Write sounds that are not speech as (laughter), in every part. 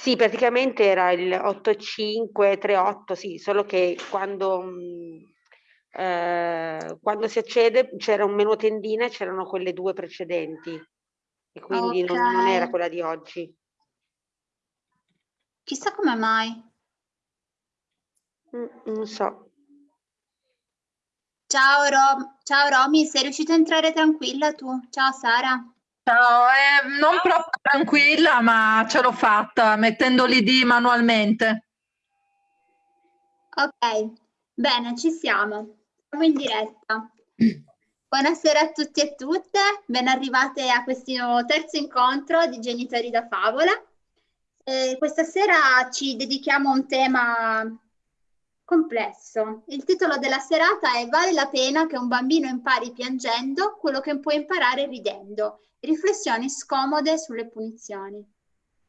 Sì, praticamente era il 8538, sì, solo che quando, mh, eh, quando si accede c'era un menu tendina e c'erano quelle due precedenti e quindi okay. non, non era quella di oggi. Chissà come mai. Mm, non so. Ciao, Rom Ciao Romy, sei riuscita a entrare tranquilla tu? Ciao Sara. Ciao, eh, non proprio tranquilla, ma ce l'ho fatta mettendo l'ID manualmente. Ok, bene, ci siamo. Siamo in diretta. Buonasera a tutti e tutte, ben arrivate a questo terzo incontro di Genitori da Favola. Eh, questa sera ci dedichiamo a un tema complesso. Il titolo della serata è Vale la pena che un bambino impari piangendo quello che può imparare ridendo. Riflessioni scomode sulle punizioni.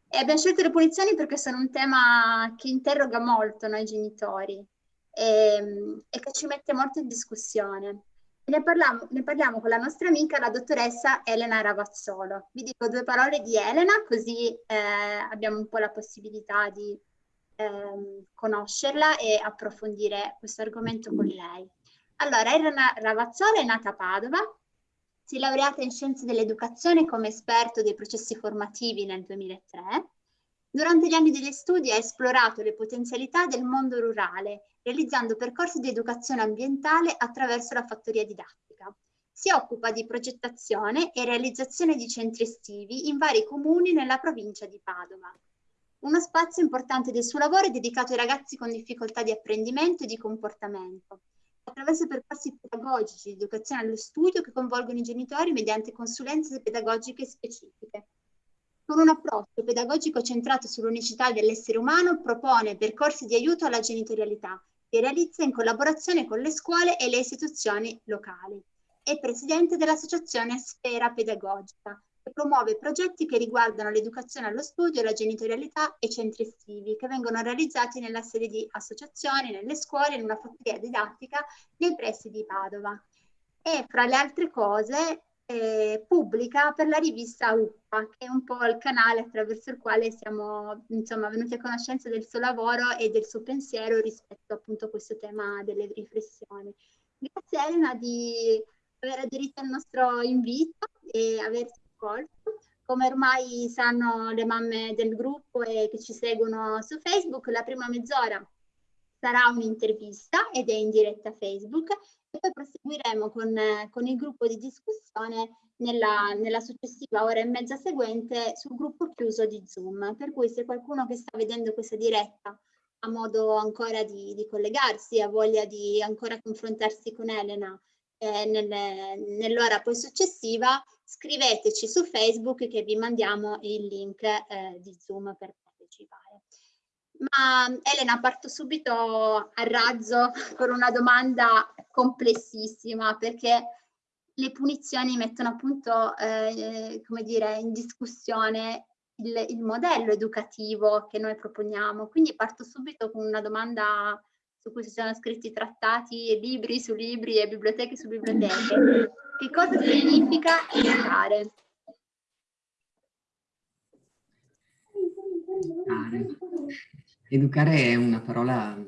E abbiamo scelto le punizioni perché sono un tema che interroga molto noi genitori e, e che ci mette molto in discussione. Ne parliamo, ne parliamo, con la nostra amica, la dottoressa Elena Ravazzolo. Vi dico due parole di Elena, così eh, abbiamo un po' la possibilità di ehm, conoscerla e approfondire questo argomento con lei. Allora, Elena Ravazzola è nata a Padova, si è laureata in Scienze dell'Educazione come esperto dei processi formativi nel 2003. Durante gli anni degli studi ha esplorato le potenzialità del mondo rurale, realizzando percorsi di educazione ambientale attraverso la fattoria didattica. Si occupa di progettazione e realizzazione di centri estivi in vari comuni nella provincia di Padova. Uno spazio importante del suo lavoro è dedicato ai ragazzi con difficoltà di apprendimento e di comportamento, attraverso percorsi pedagogici di educazione allo studio che coinvolgono i genitori mediante consulenze pedagogiche specifiche. Con un approccio pedagogico centrato sull'unicità dell'essere umano, propone percorsi di aiuto alla genitorialità che realizza in collaborazione con le scuole e le istituzioni locali. È presidente dell'associazione Sfera Pedagogica, che promuove progetti che riguardano l'educazione allo studio, la genitorialità e centri estivi, che vengono realizzati nella sede di associazioni, nelle scuole, in una fattoria didattica nei pressi di Padova. E fra le altre cose eh, pubblica per la rivista UPA, che è un po' il canale attraverso il quale siamo insomma, venuti a conoscenza del suo lavoro e del suo pensiero rispetto appunto a questo tema delle riflessioni. Grazie Elena di aver aderito al nostro invito e averci accolto. Come ormai sanno le mamme del gruppo e che ci seguono su Facebook, la prima mezz'ora sarà un'intervista ed è in diretta Facebook e poi proseguiremo con, con il gruppo di discussione nella, nella, successiva ora e mezza seguente sul gruppo chiuso di Zoom. Per cui se qualcuno che sta vedendo questa diretta ha modo ancora di, di collegarsi, ha voglia di ancora confrontarsi con Elena eh, nel, nell'ora poi successiva, scriveteci su Facebook che vi mandiamo il link eh, di Zoom per partecipare. Ma Elena, parto subito a razzo con una domanda complessissima perché le punizioni mettono appunto, eh, come dire, in discussione il, il, modello educativo che noi proponiamo. Quindi parto subito con una domanda su cui si sono scritti trattati, libri su libri e biblioteche su biblioteche. (laughs) Che cosa significa educare? Educare. È una parola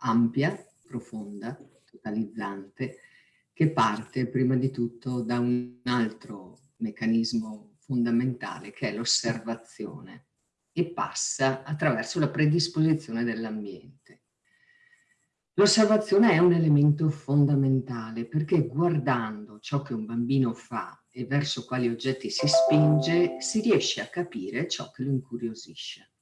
ampia, profonda, totalizzante, che parte prima di tutto da un altro meccanismo fondamentale che è l'osservazione e passa attraverso la predisposizione dell'ambiente. L'osservazione è un elemento fondamentale perché guardando ciò che un bambino fa e verso quali oggetti si spinge, si riesce a capire ciò che lo incuriosisce.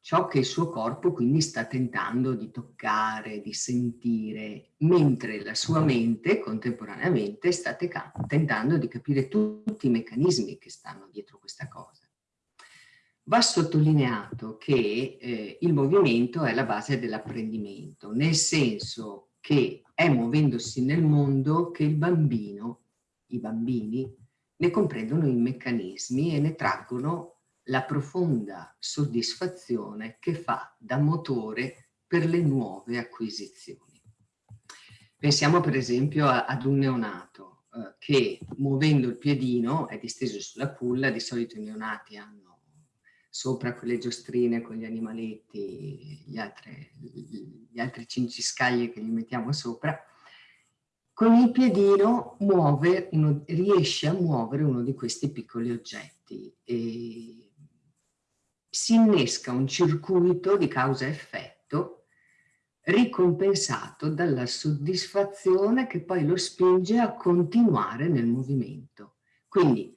Ciò che il suo corpo quindi sta tentando di toccare, di sentire, mentre la sua mente contemporaneamente sta tentando di capire tutti i meccanismi che stanno dietro questa cosa. Va sottolineato che eh, il movimento è la base dell'apprendimento, nel senso che è muovendosi nel mondo che il bambino, i bambini, ne comprendono i meccanismi e ne traggono la profonda soddisfazione che fa da motore per le nuove acquisizioni. Pensiamo per esempio a, ad un neonato eh, che muovendo il piedino è disteso sulla culla, di solito i neonati hanno sopra con le giostrine, con gli animaletti, gli altri, gli altri cinciscaglie che gli mettiamo sopra, con il piedino muove uno, riesce a muovere uno di questi piccoli oggetti e si innesca un circuito di causa-effetto ricompensato dalla soddisfazione che poi lo spinge a continuare nel movimento. Quindi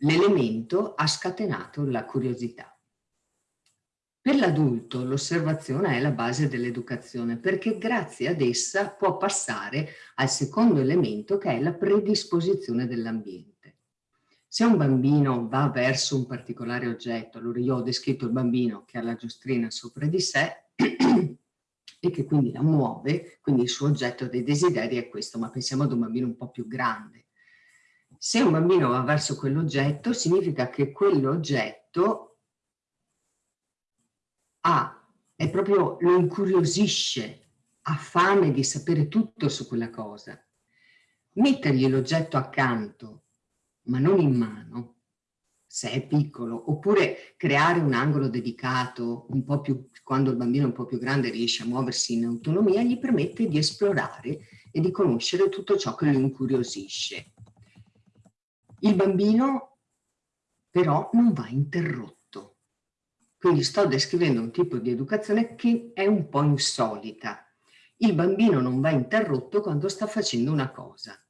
l'elemento ha scatenato la curiosità. Per l'adulto l'osservazione è la base dell'educazione perché grazie ad essa può passare al secondo elemento che è la predisposizione dell'ambiente. Se un bambino va verso un particolare oggetto, allora io ho descritto il bambino che ha la giostrina sopra di sé (clears throat) e che quindi la muove, quindi il suo oggetto dei desideri è questo, ma pensiamo ad un bambino un po' più grande. Se un bambino va verso quell'oggetto, significa che quell'oggetto ha, è proprio, lo incuriosisce, ha fame di sapere tutto su quella cosa. Mettergli l'oggetto accanto ma non in mano, se è piccolo, oppure creare un angolo dedicato un po' più, quando il bambino è un po' più grande riesce a muoversi in autonomia, gli permette di esplorare e di conoscere tutto ciò che lo incuriosisce. Il bambino però non va interrotto. Quindi sto descrivendo un tipo di educazione che è un po' insolita. Il bambino non va interrotto quando sta facendo una cosa.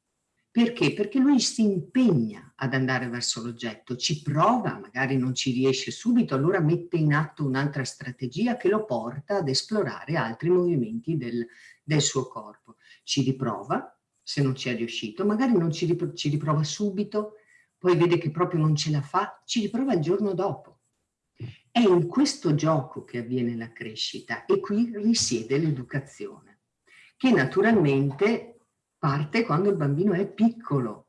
Perché? Perché lui si impegna ad andare verso l'oggetto, ci prova, magari non ci riesce subito, allora mette in atto un'altra strategia che lo porta ad esplorare altri movimenti del, del suo corpo. Ci riprova, se non ci è riuscito, magari non ci, ripro ci riprova subito, poi vede che proprio non ce la fa, ci riprova il giorno dopo. È in questo gioco che avviene la crescita e qui risiede l'educazione, che naturalmente parte quando il bambino è piccolo,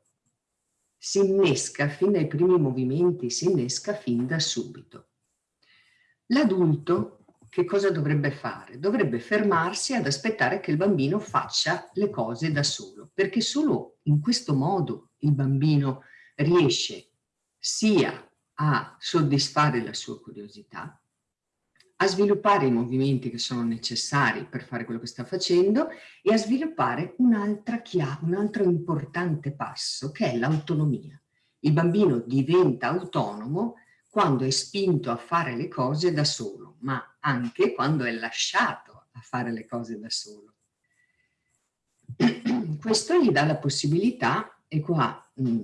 si innesca fin dai primi movimenti, si innesca fin da subito. L'adulto che cosa dovrebbe fare? Dovrebbe fermarsi ad aspettare che il bambino faccia le cose da solo, perché solo in questo modo il bambino riesce sia a soddisfare la sua curiosità, a sviluppare i movimenti che sono necessari per fare quello che sta facendo e a sviluppare un'altra chiave, un altro importante passo che è l'autonomia. Il bambino diventa autonomo quando è spinto a fare le cose da solo, ma anche quando è lasciato a fare le cose da solo. (clears throat) Questo gli dà la possibilità, e qua mh, mm,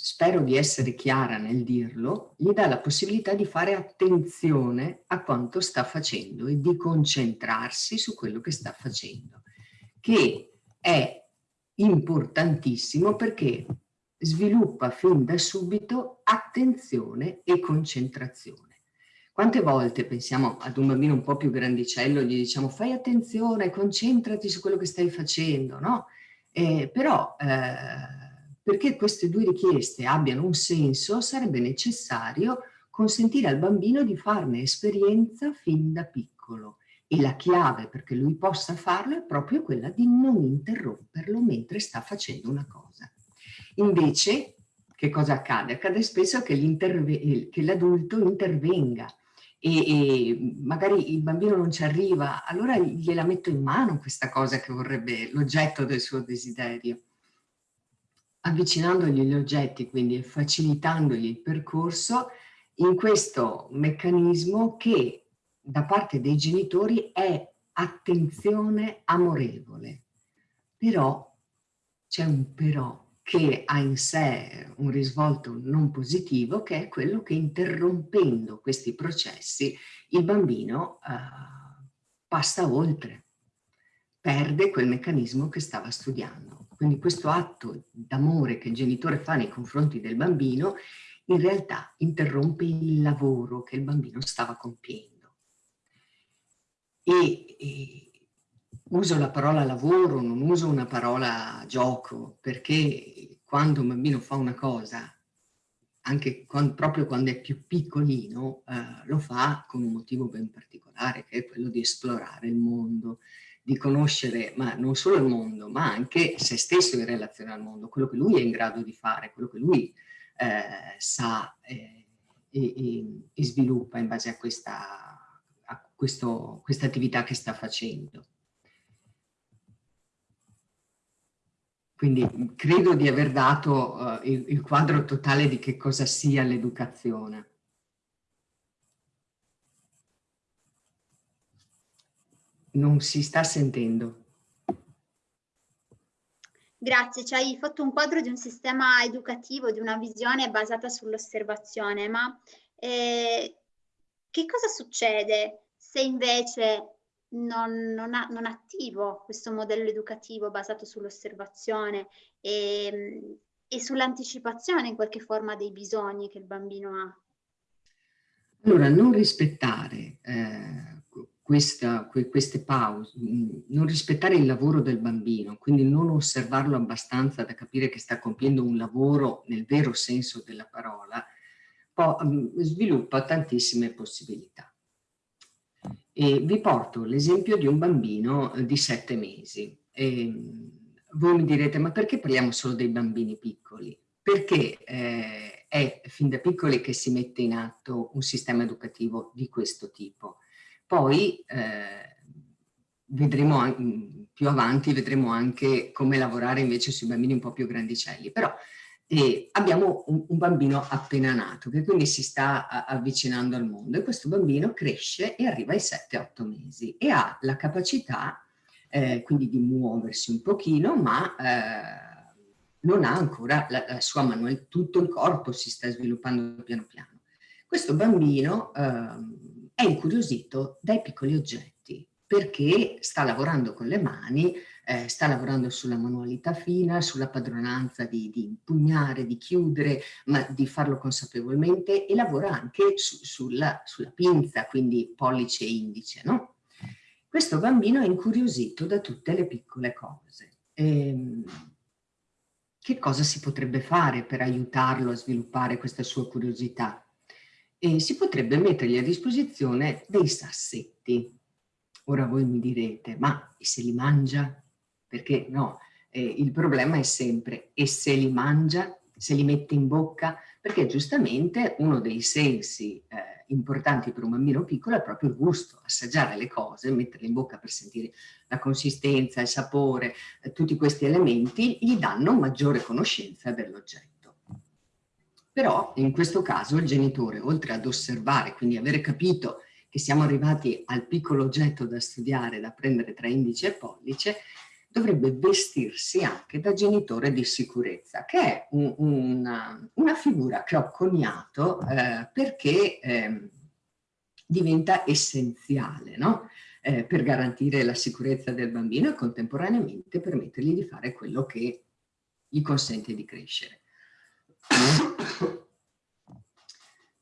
spero di essere chiara nel dirlo, gli dà la possibilità di fare attenzione a quanto sta facendo e di concentrarsi su quello che sta facendo, che è importantissimo perché sviluppa fin da subito attenzione e concentrazione. Quante volte pensiamo ad un bambino un po' più grandicello, gli diciamo fai attenzione, concentrati su quello che stai facendo, no? Eh, però eh, perché queste due richieste abbiano un senso sarebbe necessario consentire al bambino di farne esperienza fin da piccolo e la chiave perché lui possa farlo è proprio quella di non interromperlo mentre sta facendo una cosa. Invece, che cosa accade? Accade spesso che l'adulto intervenga e, e, magari il bambino non ci arriva, allora gliela metto in mano questa cosa che vorrebbe l'oggetto del suo desiderio avvicinandogli gli oggetti, quindi facilitandogli il percorso, in questo meccanismo che da parte dei genitori è attenzione amorevole. Però c'è un però che ha in sé un risvolto non positivo che è quello che interrompendo questi processi il bambino uh, passa oltre, perde quel meccanismo che stava studiando. Quindi questo atto d'amore che il genitore fa nei confronti del bambino in realtà interrompe il lavoro che il bambino stava compiendo. E, e uso la parola lavoro, non uso una parola gioco, perché quando un bambino fa una cosa, anche quando, proprio quando è più piccolino, eh, lo fa con un motivo ben particolare, che è quello di esplorare il mondo, di conoscere ma non solo il mondo, ma anche se stesso in relazione al mondo, quello che lui è in grado di fare, quello che lui eh, sa eh, e, e, sviluppa in base a questa, a questo, questa attività che sta facendo. Quindi credo di aver dato uh, il, il quadro totale di che cosa sia l'educazione. Non si sta sentendo. Grazie, ci hai fatto un quadro di un sistema educativo, di una visione basata sull'osservazione, ma eh, che cosa succede se invece non, non, ha, non attivo questo modello educativo basato sull'osservazione e, e sull'anticipazione in qualche forma dei bisogni che il bambino ha? Allora, non rispettare eh, questa, que, queste pause, mm, non rispettare il lavoro del bambino, quindi non osservarlo abbastanza da capire che sta compiendo un lavoro nel vero senso della parola, poi, mm, sviluppa tantissime possibilità. E vi porto l'esempio di un bambino eh, di sette mesi. E voi mi direte, ma perché parliamo solo dei bambini piccoli? Perché eh, è fin da piccoli che si mette in atto un sistema educativo di questo tipo poi eh, vedremo più avanti, vedremo anche come lavorare invece sui bambini un po' più grandicelli, però eh, abbiamo un, un, bambino appena nato che quindi si sta avvicinando al mondo e questo bambino cresce e arriva ai 7-8 mesi e ha la capacità eh, quindi di muoversi un pochino ma eh, non ha ancora la, la sua manualità, tutto il corpo si sta sviluppando piano piano. Questo bambino ehm, è incuriosito dai piccoli oggetti perché sta lavorando con le mani, eh, sta lavorando sulla manualità fina, sulla padronanza di, di, impugnare, di chiudere, ma di farlo consapevolmente e lavora anche su, sulla, sulla, pinza, quindi pollice e indice. No? Questo bambino è incuriosito da tutte le piccole cose. Ehm, che cosa si potrebbe fare per aiutarlo a sviluppare questa sua curiosità? E si potrebbe mettergli a disposizione dei sassetti. Ora voi mi direte, ma e se li mangia? Perché no, eh, il problema è sempre, e se li mangia? Se li mette in bocca? Perché giustamente uno dei sensi eh, importanti per un bambino piccolo è proprio il gusto, assaggiare le cose, metterle in bocca per sentire la consistenza, il sapore, eh, tutti questi elementi gli danno maggiore conoscenza dell'oggetto. Però in questo caso il genitore, oltre ad osservare, quindi avere capito che siamo arrivati al piccolo oggetto da studiare, da prendere tra indice e pollice, dovrebbe vestirsi anche da genitore di sicurezza, che è un, una, una, figura che ho coniato eh, perché eh, diventa essenziale no? eh, per garantire la sicurezza del bambino e contemporaneamente permettergli di fare quello che gli consente di crescere.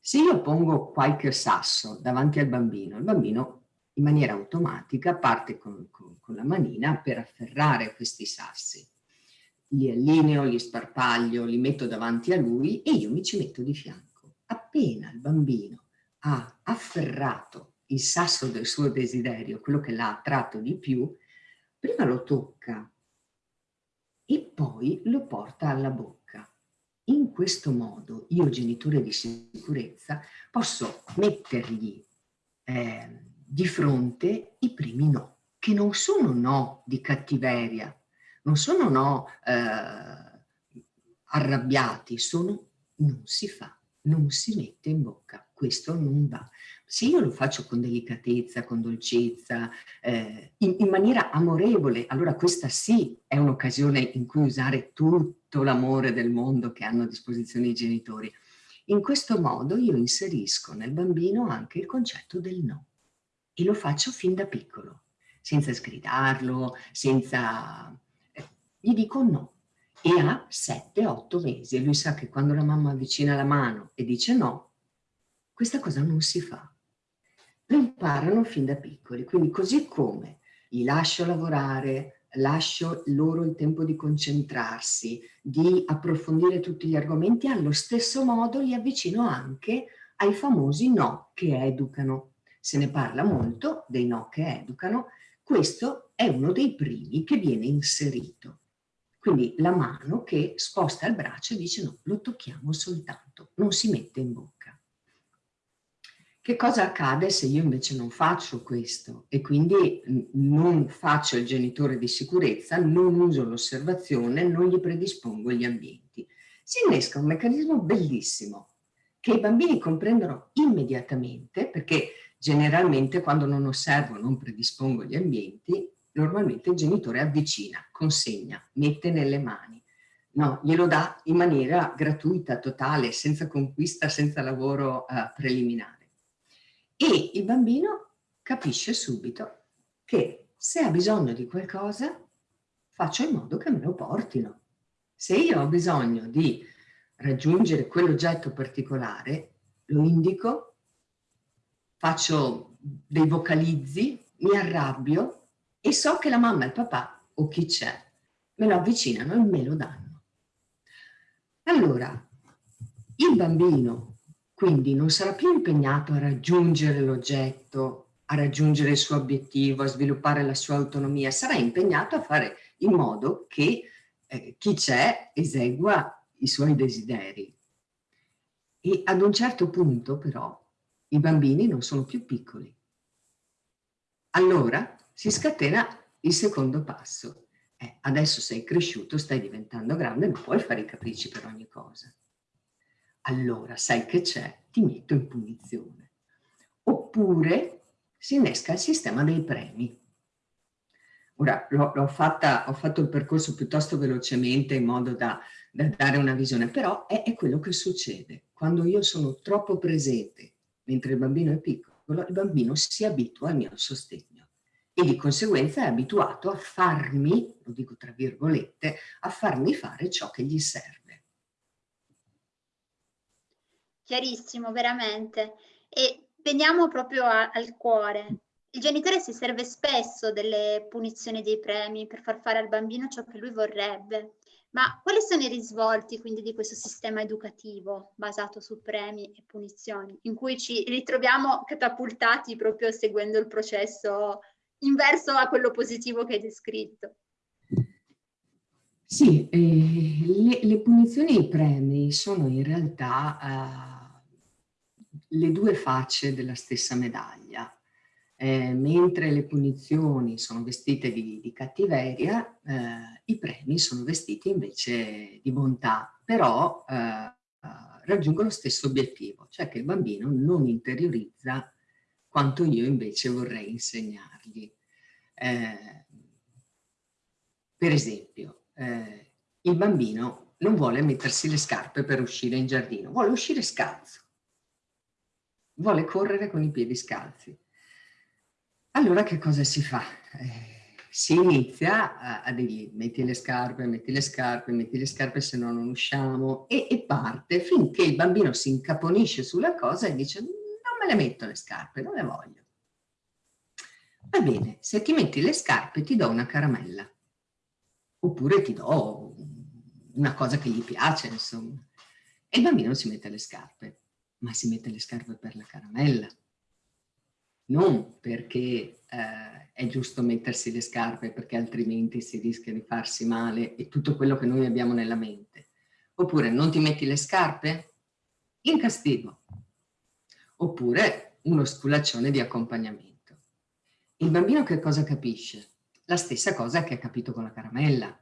Se io pongo qualche sasso davanti al bambino, il bambino in maniera automatica parte con, con, con la manina per afferrare questi sassi. Li allineo, li sparpaglio, li metto davanti a lui e io mi ci metto di fianco. Appena il bambino ha afferrato il sasso del suo desiderio, quello che l'ha attratto di più, prima lo tocca e poi lo porta alla bocca in questo modo io, genitore di sicurezza, posso mettergli eh, di fronte i primi no, che non sono no di cattiveria, non sono no eh, arrabbiati, sono non si fa, non si mette in bocca, questo non va. Se io lo faccio con delicatezza, con dolcezza, eh, in, in, maniera amorevole, allora questa sì è un'occasione in cui usare tutto l'amore del mondo che hanno a disposizione i genitori. In questo modo io inserisco nel bambino anche il concetto del no e lo faccio fin da piccolo, senza sgridarlo, senza... Eh, gli dico no. E ha 7-8 mesi e lui sa che quando la mamma avvicina la mano e dice no, questa cosa non si fa lo imparano fin da piccoli, quindi così come li lascio lavorare, lascio loro il tempo di concentrarsi, di approfondire tutti gli argomenti, allo stesso modo li avvicino anche ai famosi no che educano. Se ne parla molto dei no che educano, questo è uno dei primi che viene inserito. Quindi la mano che sposta il braccio e dice no, lo tocchiamo soltanto, non si mette in bocca. Che cosa accade se io invece non faccio questo e quindi non faccio il genitore di sicurezza, non uso l'osservazione, non gli predispongo gli ambienti? Si innesca un meccanismo bellissimo che i bambini comprendono immediatamente perché generalmente quando non osservo, non predispongo gli ambienti, normalmente il genitore avvicina, consegna, mette nelle mani. No, glielo dà in maniera gratuita, totale, senza conquista, senza lavoro uh, preliminare. E il bambino capisce subito che se ha bisogno di qualcosa, faccio in modo che me lo portino. Se io ho bisogno di raggiungere quell'oggetto particolare, lo indico, faccio dei vocalizzi, mi arrabbio e so che la mamma e il papà o chi c'è me lo avvicinano e me lo danno. Allora, il bambino quindi non sarà più impegnato a raggiungere l'oggetto, a raggiungere il suo obiettivo, a sviluppare la sua autonomia, sarà impegnato a fare in modo che eh, chi c'è esegua i suoi desideri. E ad un certo punto però i bambini non sono più piccoli. Allora si scatena il secondo passo. Eh, adesso sei cresciuto, stai diventando grande, non puoi fare i capricci per ogni cosa. Allora sai che c'è, ti metto in punizione. Oppure si innesca il sistema dei premi. Ora, ho fatto il percorso piuttosto velocemente in modo da da dare una visione, però è, è quello che succede. Quando io sono troppo presente mentre il bambino è piccolo, il bambino si abitua al mio sostegno e di conseguenza è abituato a farmi, lo dico tra virgolette, a farmi fare ciò che gli serve. Chiarissimo, veramente. E veniamo proprio a, al cuore. Il genitore si serve spesso delle punizioni dei premi per far fare al bambino ciò che lui vorrebbe. Ma quali sono i risvolti quindi di questo sistema educativo basato su premi e punizioni, in cui ci ritroviamo catapultati proprio seguendo il processo inverso a quello positivo che hai descritto? Sì, eh, le, le, punizioni e i premi sono in realtà uh, le due facce della stessa medaglia. Eh, mentre le punizioni sono vestite di, di cattiveria, eh, i premi sono vestiti invece di bontà, però eh, raggiungono lo stesso obiettivo, cioè che il bambino non interiorizza quanto io invece vorrei insegnargli. Eh, per esempio, eh, il bambino non vuole mettersi le scarpe per uscire in giardino, vuole uscire scalzo, vuole correre con i piedi scalzi allora che cosa si fa? Eh, si inizia a, a dirgli metti le scarpe, metti le scarpe, metti le scarpe se no non usciamo e, e parte finché il bambino si incaponisce sulla cosa e dice non me le metto le scarpe, non le voglio. Va bene, se ti metti le scarpe ti do una caramella oppure ti do una cosa che gli piace, insomma. E il bambino si mette le scarpe, ma si mette le scarpe per la caramella non perché eh, è giusto mettersi le scarpe perché altrimenti si rischia di farsi male e tutto quello che noi abbiamo nella mente. Oppure non ti metti le scarpe? In castigo. Oppure uno sculaccione di accompagnamento. Il bambino che cosa capisce? La stessa cosa che ha capito con la caramella.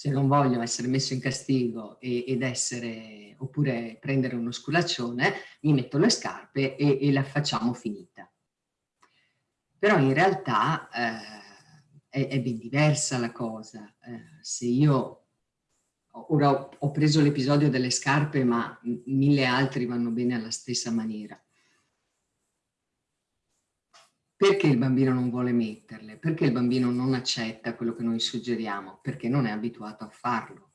Se non voglio essere messo in castigo e, ed essere, oppure prendere uno sculaccione, mi metto le scarpe e, e la facciamo finita però in realtà eh, è, è, ben diversa la cosa. Eh, se io, ora ho, ho preso l'episodio delle scarpe, ma mille altri vanno bene alla stessa maniera. Perché il bambino non vuole metterle? Perché il bambino non accetta quello che noi suggeriamo? Perché non è abituato a farlo.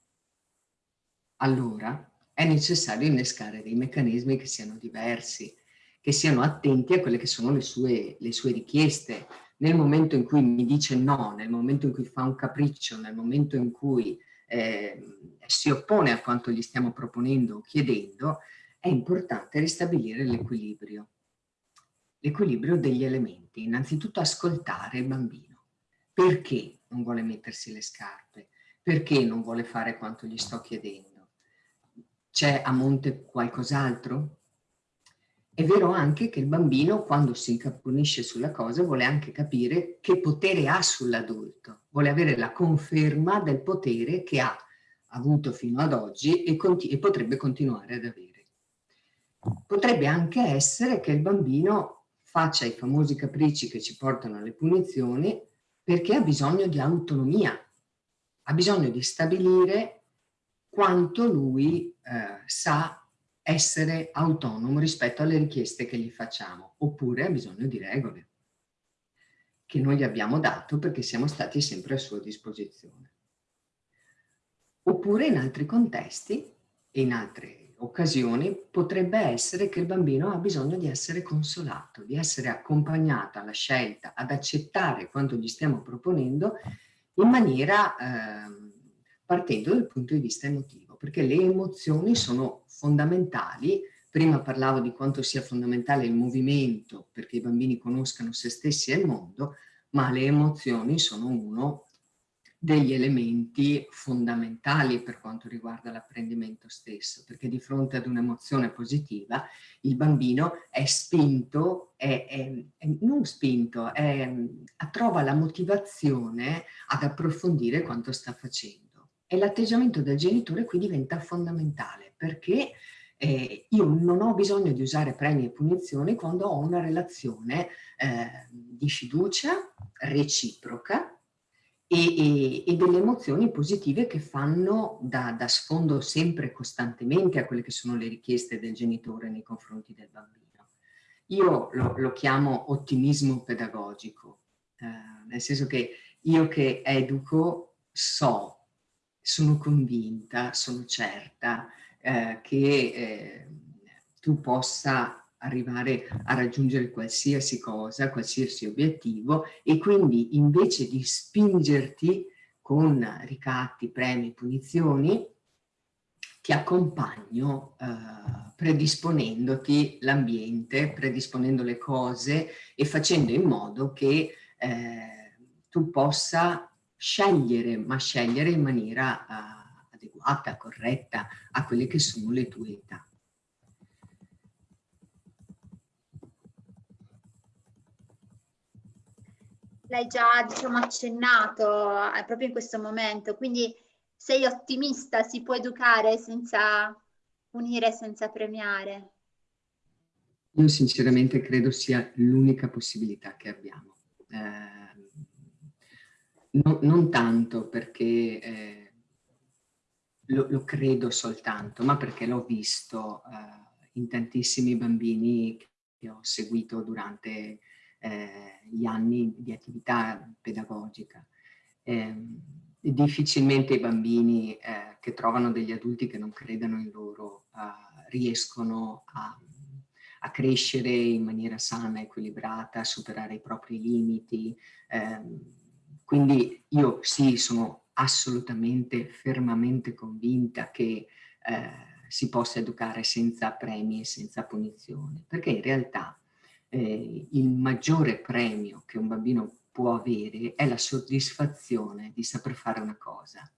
Allora è necessario innescare dei meccanismi che siano diversi, che siano attenti a quelle che sono le sue, le sue richieste. Nel momento in cui mi dice no, nel momento in cui fa un capriccio, nel momento in cui eh, si oppone a quanto gli stiamo proponendo o chiedendo, è importante ristabilire l'equilibrio. L'equilibrio degli elementi. Innanzitutto ascoltare il bambino. Perché non vuole mettersi le scarpe? Perché non vuole fare quanto gli sto chiedendo? C'è a monte qualcos'altro? è vero anche che il bambino, quando si incaponisce sulla cosa, vuole anche capire che potere ha sull'adulto, vuole avere la conferma del potere che ha avuto fino ad oggi e, e potrebbe continuare ad avere. Potrebbe anche essere che il bambino faccia i famosi capricci che ci portano alle punizioni perché ha bisogno di autonomia, ha bisogno di stabilire quanto lui eh, sa essere autonomo rispetto alle richieste che gli facciamo, oppure ha bisogno di regole che noi gli abbiamo dato perché siamo stati sempre a sua disposizione. Oppure in altri contesti e in altre occasioni potrebbe essere che il bambino ha bisogno di essere consolato, di essere accompagnato alla scelta, ad accettare quanto gli stiamo proponendo in maniera eh, partendo dal punto di vista emotivo, perché le emozioni sono fondamentali. Prima parlavo di quanto sia fondamentale il movimento perché i bambini conoscano se stessi e il mondo, ma le emozioni sono uno degli elementi fondamentali per quanto riguarda l'apprendimento stesso, perché di fronte ad un'emozione positiva il bambino è spinto, è, è, è non spinto, trova la motivazione ad approfondire quanto sta facendo. E l'atteggiamento del genitore qui diventa fondamentale, perché eh, io non ho bisogno di usare premi e punizioni quando ho una relazione eh, di fiducia reciproca e, e, e, delle emozioni positive che fanno da, da sfondo sempre costantemente a quelle che sono le richieste del genitore nei confronti del bambino. Io lo, lo chiamo ottimismo pedagogico, eh, nel senso che io che educo so, sono convinta, sono certa eh, che eh, tu possa arrivare a raggiungere qualsiasi cosa, qualsiasi obiettivo e quindi invece di spingerti con ricatti, premi, punizioni, ti accompagno eh, predisponendoti l'ambiente, predisponendo le cose e facendo in modo che eh, tu possa scegliere, ma scegliere in maniera uh, adeguata, corretta a quelle che sono le tue età. L'hai già diciamo, accennato eh, proprio in questo momento, quindi sei ottimista, si può educare senza punire, senza premiare? Io sinceramente credo sia l'unica possibilità che abbiamo. Eh, no, non tanto perché eh, lo, lo, credo soltanto, ma perché l'ho visto eh, in tantissimi bambini che ho seguito durante eh, gli anni di attività pedagogica. Eh, difficilmente i bambini eh, che trovano degli adulti che non credano in loro eh, riescono a, a, crescere in maniera sana, equilibrata, a superare i propri limiti. Ehm, quindi io sì, sono assolutamente, fermamente convinta che eh, si possa educare senza premi e senza punizioni, perché in realtà eh, il maggiore premio che un bambino può avere è la soddisfazione di saper fare una cosa.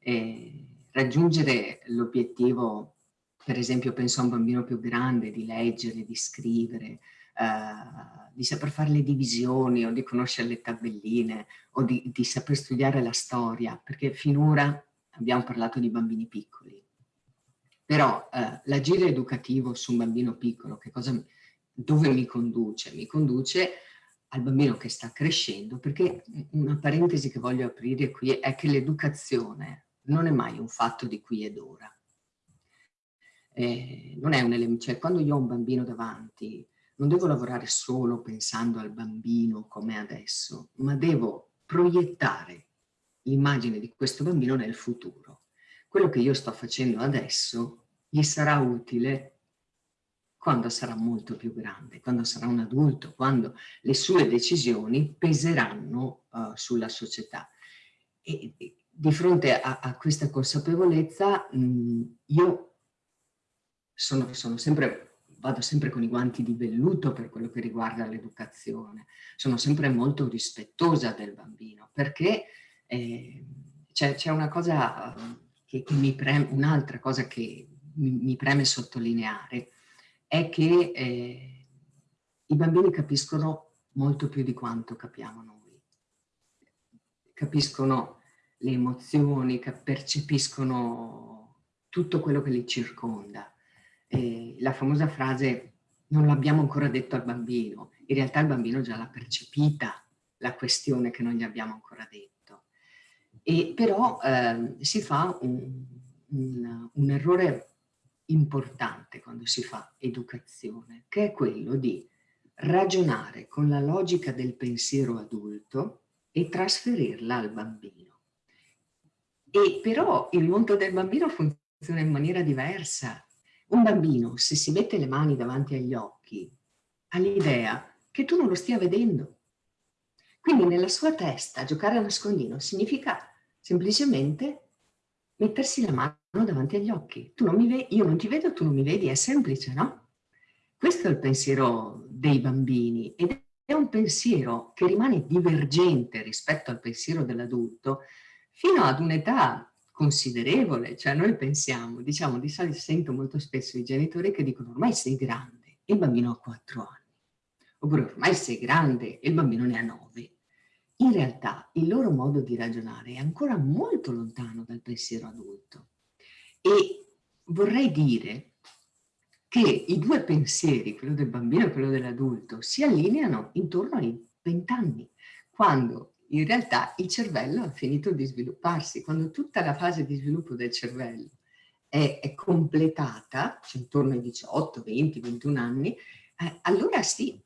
Eh, raggiungere l'obiettivo, per esempio penso a un bambino più grande, di leggere, di scrivere, eh, di saper fare le divisioni o di conoscere le tabelline o di, di saper studiare la storia, perché finora abbiamo parlato di bambini piccoli. Però eh, l'agire educativo su un bambino piccolo, che cosa dove mi conduce? Mi conduce al bambino che sta crescendo, perché una parentesi che voglio aprire qui è che l'educazione non è mai un fatto di qui ed ora. Eh, non è un elemento, cioè quando io ho un bambino davanti, non devo lavorare solo pensando al bambino come adesso, ma devo proiettare l'immagine di questo bambino nel futuro. Quello che io sto facendo adesso gli sarà utile quando sarà molto più grande, quando sarà un adulto, quando le sue decisioni peseranno uh, sulla società. E, e, di fronte a, a questa consapevolezza mh, io sono, sono sempre, vado sempre con i guanti di velluto per quello che riguarda l'educazione, sono sempre molto rispettosa del bambino perché eh, c'è una cosa che, che mi preme, un'altra cosa che mi, mi preme sottolineare, è che eh, i bambini capiscono molto più di quanto capiamo noi. Capiscono le emozioni, percepiscono tutto quello che li circonda. Eh, la famosa frase non l'abbiamo ancora detto al bambino, in realtà il bambino già l'ha percepita la questione che non gli abbiamo ancora detto. E però eh, si fa un, un, un errore importante quando si fa educazione, che è quello di ragionare con la logica del pensiero adulto e trasferirla al bambino. E però il mondo del bambino funziona in maniera diversa. Un bambino, se si mette le mani davanti agli occhi, ha l'idea che tu non lo stia vedendo. Quindi nella sua testa giocare a nascondino significa semplicemente mettersi la mano davanti agli occhi. Tu non mi vedi, io non ti vedo, tu non mi vedi, è semplice, no? Questo è il pensiero dei bambini ed è un pensiero che rimane divergente rispetto al pensiero dell'adulto fino ad un'età considerevole, cioè noi pensiamo, diciamo, di solito sento molto spesso i genitori che dicono ormai sei grande e il bambino ha quattro anni, oppure ormai sei grande e il bambino ne ha nove in realtà il loro modo di ragionare è ancora molto lontano dal pensiero adulto. E vorrei dire che i due pensieri, quello del bambino e quello dell'adulto, si allineano intorno ai vent'anni, quando in realtà il cervello ha finito di svilupparsi, quando tutta la fase di sviluppo del cervello è, è completata, cioè intorno ai 18, 20, 21 anni, eh, allora sì,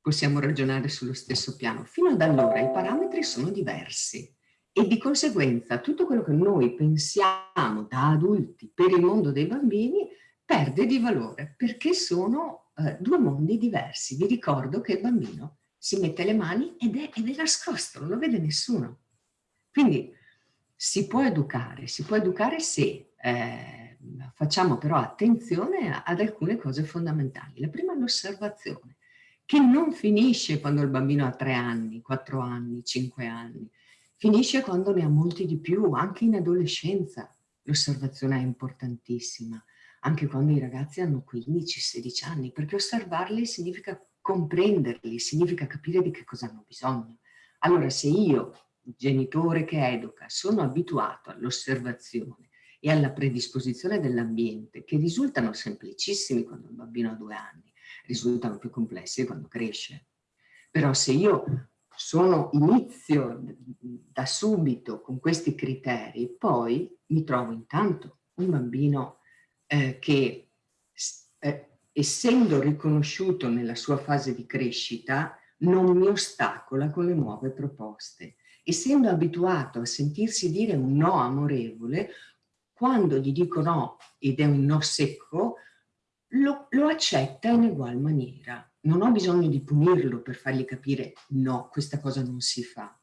possiamo ragionare sullo stesso piano. Fino ad allora i parametri sono diversi e di conseguenza tutto quello che noi pensiamo da adulti per il mondo dei bambini perde di valore perché sono eh, due mondi diversi. Vi ricordo che il bambino si mette le mani ed è, ed è nascosto, non lo vede nessuno. Quindi si può educare, si può educare se eh, facciamo però attenzione ad alcune cose fondamentali. La prima è l'osservazione che non finisce quando il bambino ha tre anni, quattro anni, cinque anni, finisce quando ne ha molti di più, anche in adolescenza. L'osservazione è importantissima, anche quando i ragazzi hanno 15-16 anni, perché osservarli significa comprenderli, significa capire di che cosa hanno bisogno. Allora se io, genitore che educa, sono abituato all'osservazione e alla predisposizione dell'ambiente, che risultano semplicissimi quando il bambino ha due anni, risultano più complessi quando cresce. Però se io sono, inizio da subito con questi criteri, poi mi trovo intanto un bambino eh, che eh, essendo riconosciuto nella sua fase di crescita non mi ostacola con le nuove proposte. Essendo abituato a sentirsi dire un no amorevole, quando gli dico no ed è un no secco, lo, lo accetta in ugual maniera. Non ho bisogno di punirlo per fargli capire no, questa cosa non si fa.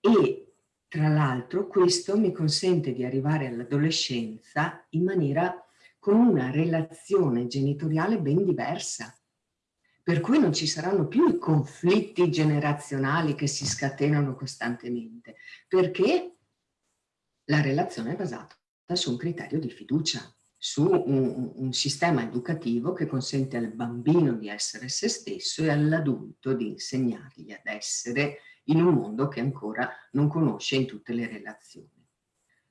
E tra l'altro questo mi consente di arrivare all'adolescenza in maniera con una relazione genitoriale ben diversa. Per cui non ci saranno più i conflitti generazionali che si scatenano costantemente, perché la relazione è basata su un criterio di fiducia su un, un, sistema educativo che consente al bambino di essere se stesso e all'adulto di insegnargli ad essere in un mondo che ancora non conosce in tutte le relazioni.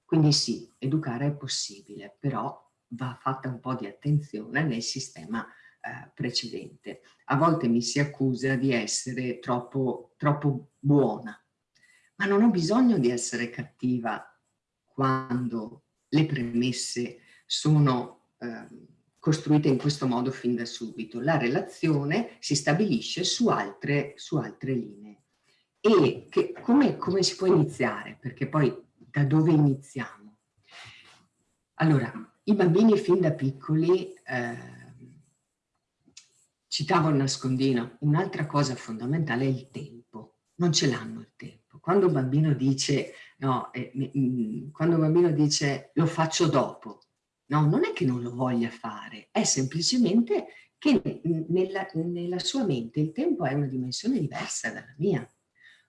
Quindi sì, educare è possibile, però va fatta un po' di attenzione nel sistema eh, precedente. A volte mi si accusa di essere troppo, troppo buona, ma non ho bisogno di essere cattiva quando le premesse sono eh, costruite in questo modo fin da subito. La relazione si stabilisce su altre, su altre linee. E che, come, come si può iniziare? Perché poi da dove iniziamo? Allora, i bambini fin da piccoli, eh, citavo il nascondino, un'altra cosa fondamentale è il tempo. Non ce l'hanno il tempo. Quando un bambino dice, no, eh, quando un bambino dice lo faccio dopo, No, non è che non lo voglia fare, è semplicemente che nella, nella sua mente il tempo è una dimensione diversa dalla mia.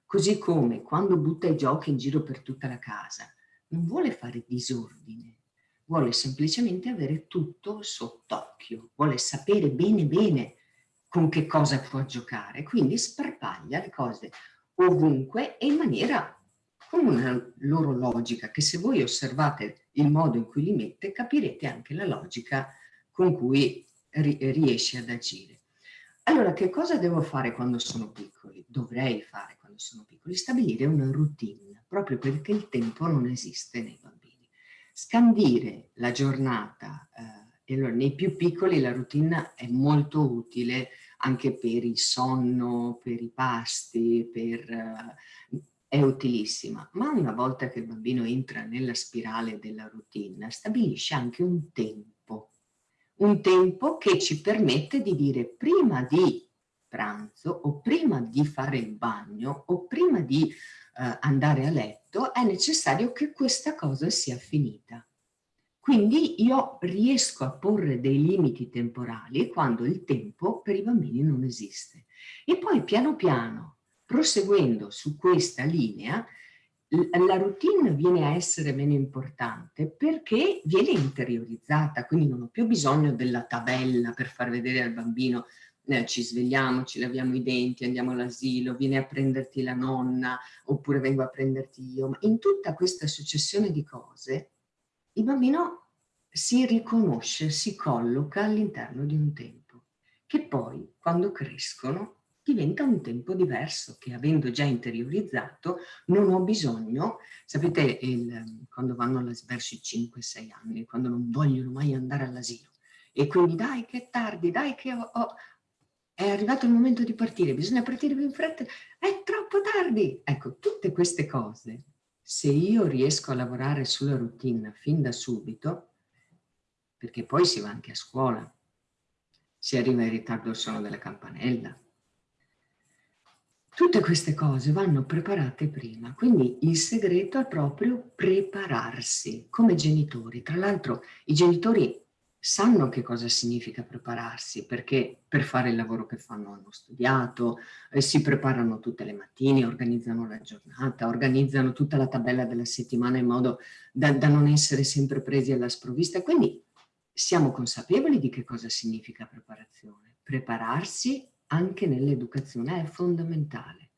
Così come quando butta i giochi in giro per tutta la casa, non vuole fare disordine, vuole semplicemente avere tutto sott'occhio, vuole sapere bene bene con che cosa può giocare, quindi sparpaglia le cose ovunque e in maniera con una loro logica, che se voi osservate il modo in cui li mette, capirete anche la logica con cui ri riesce ad agire. Allora, che cosa devo fare quando sono piccoli? Dovrei fare quando sono piccoli? Stabilire una routine, proprio perché il tempo non esiste nei bambini. Scandire la giornata, eh, allora, nei più piccoli la routine è molto utile anche per il sonno, per i pasti, per, uh, è utilissima, ma una volta che il bambino entra nella spirale della routine, stabilisce anche un tempo, un tempo che ci permette di dire prima di pranzo o prima di fare il bagno o prima di uh, andare a letto è necessario che questa cosa sia finita. Quindi io riesco a porre dei limiti temporali quando il tempo per i bambini non esiste. E poi piano piano, proseguendo su questa linea, la routine viene a essere meno importante perché viene interiorizzata, quindi non ho più bisogno della tabella per far vedere al bambino eh, ci svegliamo, ci laviamo i denti, andiamo all'asilo, viene a prenderti la nonna oppure vengo a prenderti io. Ma in tutta questa successione di cose il bambino si riconosce, si colloca all'interno di un tempo, che poi quando crescono diventa un tempo diverso che avendo già interiorizzato non ho bisogno, sapete il, quando vanno verso i 5-6 anni, quando non vogliono mai andare all'asilo e quindi dai che è tardi, dai che ho, ho, è arrivato il momento di partire, bisogna partire più in fretta, è troppo tardi. Ecco, tutte queste cose se io riesco a lavorare sulla routine fin da subito, perché poi si va anche a scuola, si arriva in ritardo al suono della campanella. Tutte queste cose vanno preparate prima, quindi il segreto è proprio prepararsi come genitori. Tra l'altro i genitori sanno che cosa significa prepararsi, perché per fare il lavoro che fanno hanno studiato, eh, si preparano tutte le mattine, organizzano la giornata, organizzano tutta la tabella della settimana in modo da, da non essere sempre presi alla sprovvista. Quindi siamo consapevoli di che cosa significa preparazione. Prepararsi anche nell'educazione è fondamentale.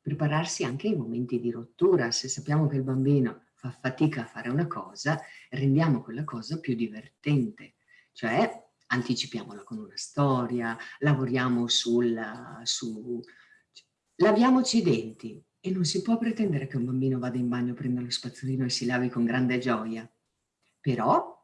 Prepararsi anche ai momenti di rottura, se sappiamo che il bambino fa fatica a fare una cosa, rendiamo quella cosa più divertente cioè anticipiamola con una storia, lavoriamo sul, su, laviamoci i denti e non si può pretendere che un bambino vada in bagno, prenda lo spazzolino e si lavi con grande gioia. Però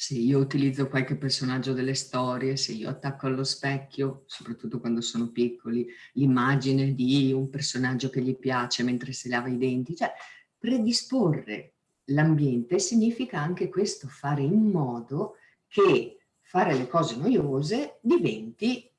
se io utilizzo qualche personaggio delle storie, se io attacco allo specchio, soprattutto quando sono piccoli, l'immagine di un personaggio che gli piace mentre si lava i denti, cioè predisporre l'ambiente significa anche questo, fare in modo che fare le cose noiose diventi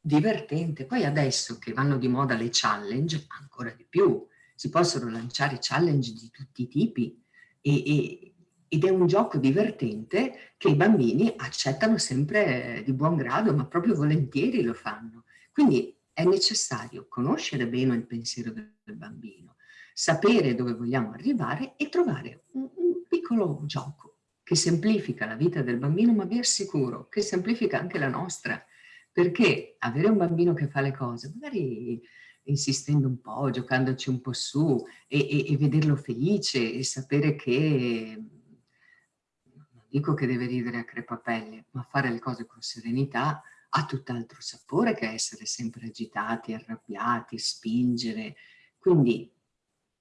divertente. Poi adesso che vanno di moda le challenge, ancora di più, si possono lanciare challenge di tutti i tipi e, e, ed è un gioco divertente che i bambini accettano sempre di buon grado, ma proprio volentieri lo fanno. Quindi è necessario conoscere bene il pensiero del bambino, sapere dove vogliamo arrivare e trovare un, un piccolo gioco che semplifica la vita del bambino, ma vi assicuro che semplifica anche la nostra, perché avere un bambino che fa le cose, magari insistendo un po', giocandoci un po' su e, e, e vederlo felice e sapere che, dico che deve ridere a crepapelle, ma fare le cose con serenità ha tutt'altro sapore che essere sempre agitati, arrabbiati, spingere. Quindi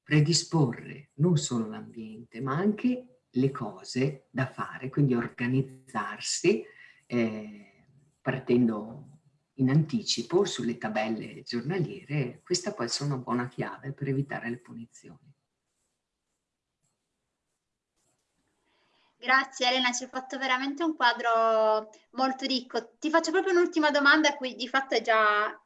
predisporre non solo l'ambiente, ma anche le cose da fare, quindi organizzarsi eh, partendo in anticipo sulle tabelle giornaliere, questa può essere una buona chiave per evitare le punizioni. Grazie Elena, ci hai fatto veramente un quadro molto ricco. Ti faccio proprio un'ultima domanda a cui di fatto hai già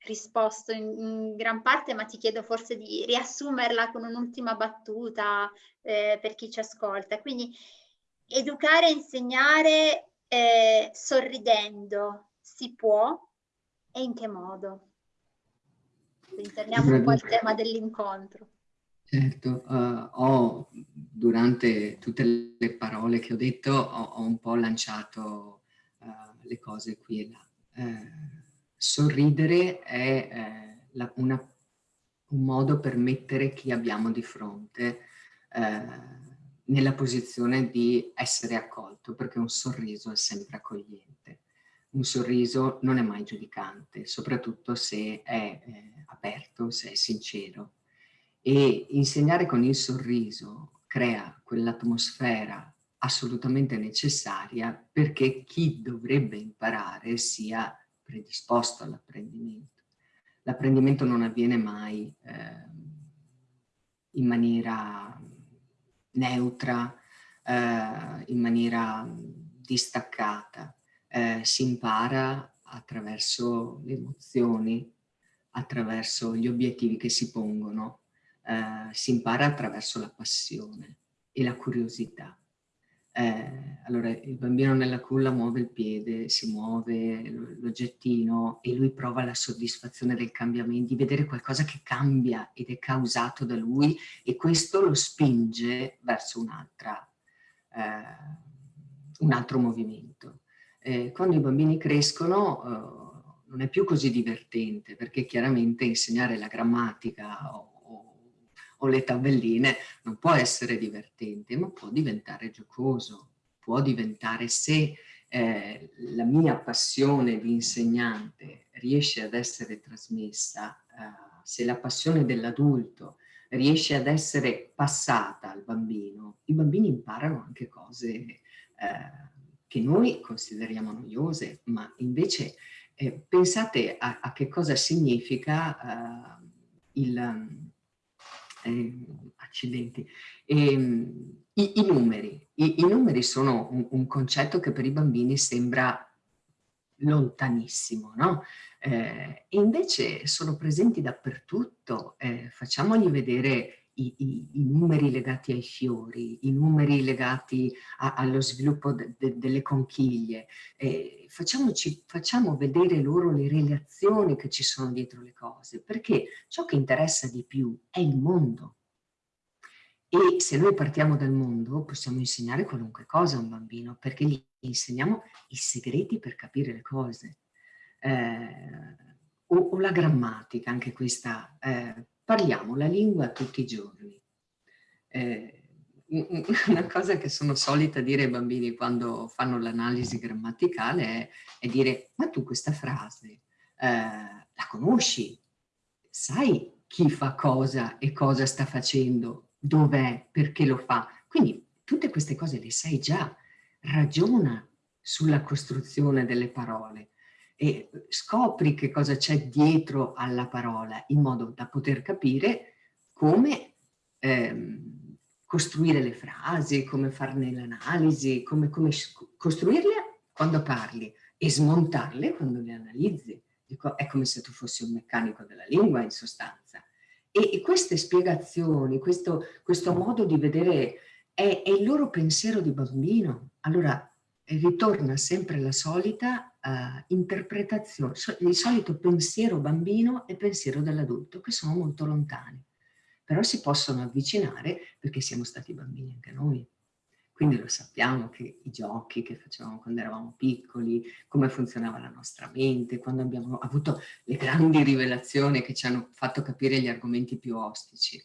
risposto in, in, gran parte, ma ti chiedo forse di riassumerla con un'ultima battuta eh, per chi ci ascolta. Quindi educare e insegnare eh, sorridendo si può e in che modo? Quindi torniamo un po' al tema dell'incontro. Certo, uh, ho durante tutte le parole che ho detto ho, ho un po' lanciato uh, le cose qui e là. Uh, sorridere è uh, la, una, un modo per mettere chi abbiamo di fronte nella posizione di essere accolto, perché un sorriso è sempre accogliente. Un sorriso non è mai giudicante, soprattutto se è aperto, se è sincero. E insegnare con il sorriso crea quell'atmosfera assolutamente necessaria perché chi dovrebbe imparare sia predisposto all'apprendimento. L'apprendimento non avviene mai eh, in maniera neutra, eh, in maniera distaccata. Eh, si impara attraverso le emozioni, attraverso gli obiettivi che si pongono eh, si impara attraverso la passione e la curiosità. Eh, allora il bambino nella culla muove il piede, si muove l'oggettino e lui prova la soddisfazione del cambiamento, di vedere qualcosa che cambia ed è causato da lui e questo lo spinge verso eh, un altro movimento. Eh, quando i bambini crescono eh, non è più così divertente perché chiaramente insegnare la grammatica o o le tabelline non può essere divertente, ma può diventare giocoso, può diventare se eh, la mia passione di insegnante riesce ad essere trasmessa, eh, se la passione dell'adulto riesce ad essere passata al bambino, i bambini imparano anche cose eh, che noi consideriamo noiose, ma invece eh, pensate a, a, che cosa significa eh, il, eh, accidenti. E, ehm, i, i, numeri. I, I, numeri sono un, un, concetto che per i bambini sembra lontanissimo, no? Eh, invece sono presenti dappertutto. Eh, facciamogli vedere i, i, i, numeri legati ai fiori, i numeri legati a, allo sviluppo de, de, delle conchiglie. Eh, facciamoci, facciamo vedere loro le relazioni che ci sono dietro le cose, perché ciò che interessa di più è il mondo. E se noi partiamo dal mondo possiamo insegnare qualunque cosa a un bambino, perché gli insegniamo i segreti per capire le cose. Eh, o, o, la grammatica, anche questa eh, parliamo la lingua tutti i giorni. Eh, (laughs) una cosa che sono solita dire ai bambini quando fanno l'analisi grammaticale è, è, dire ma tu questa frase eh, la conosci? Sai chi fa cosa e cosa sta facendo? Dov'è? Perché lo fa? Quindi tutte queste cose le sai già. Ragiona sulla costruzione delle parole e scopri che cosa c'è dietro alla parola in modo da poter capire come ehm, costruire le frasi, come farne l'analisi, come, come costruirle quando parli e smontarle quando le analizzi. Dico, è come se tu fossi un meccanico della lingua in sostanza. E, e queste spiegazioni, questo, questo, modo di vedere è, è il loro pensiero di bambino. Allora ritorna sempre la solita uh, interpretazione, il solito pensiero bambino e pensiero dell'adulto, che sono molto lontani, però si possono avvicinare perché siamo stati bambini anche noi. Quindi lo sappiamo che i giochi che facevamo quando eravamo piccoli, come funzionava la nostra mente, quando abbiamo avuto le grandi rivelazioni che ci hanno fatto capire gli argomenti più ostici.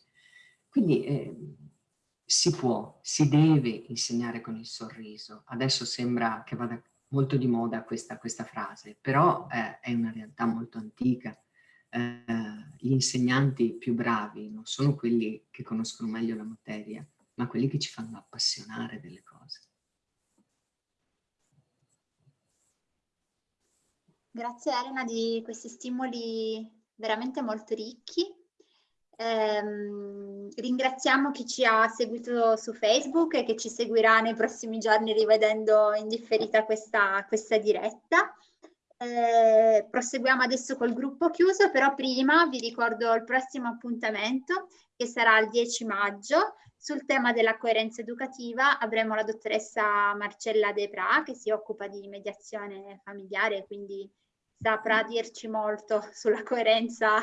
Quindi eh, si può, si deve insegnare con il sorriso. Adesso sembra che vada molto di moda questa, questa frase, però eh, è una realtà molto antica. Eh, gli insegnanti più bravi non sono quelli che conoscono meglio la materia, ma quelli che ci fanno appassionare delle cose. Grazie Elena di questi stimoli veramente molto ricchi Ehm, ringraziamo chi ci ha seguito su Facebook e che ci seguirà nei prossimi giorni rivedendo in differita questa, questa diretta. Eh, proseguiamo adesso col gruppo chiuso, però prima vi ricordo il prossimo appuntamento che sarà il 10 maggio. Sul tema della coerenza educativa avremo la dottoressa Marcella De Pra che si occupa di mediazione familiare, quindi saprà dirci molto (laughs) sulla coerenza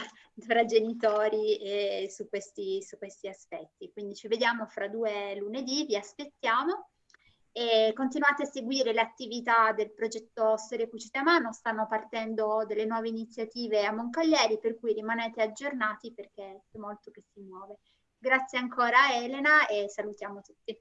tra genitori e su questi, su questi aspetti. Quindi ci vediamo fra due lunedì, vi aspettiamo e continuate a seguire le attività del progetto Storia Cucite a Mano, stanno partendo delle nuove iniziative a Moncaglieri per cui rimanete aggiornati perché c'è molto che si muove. Grazie ancora Elena e salutiamo tutti.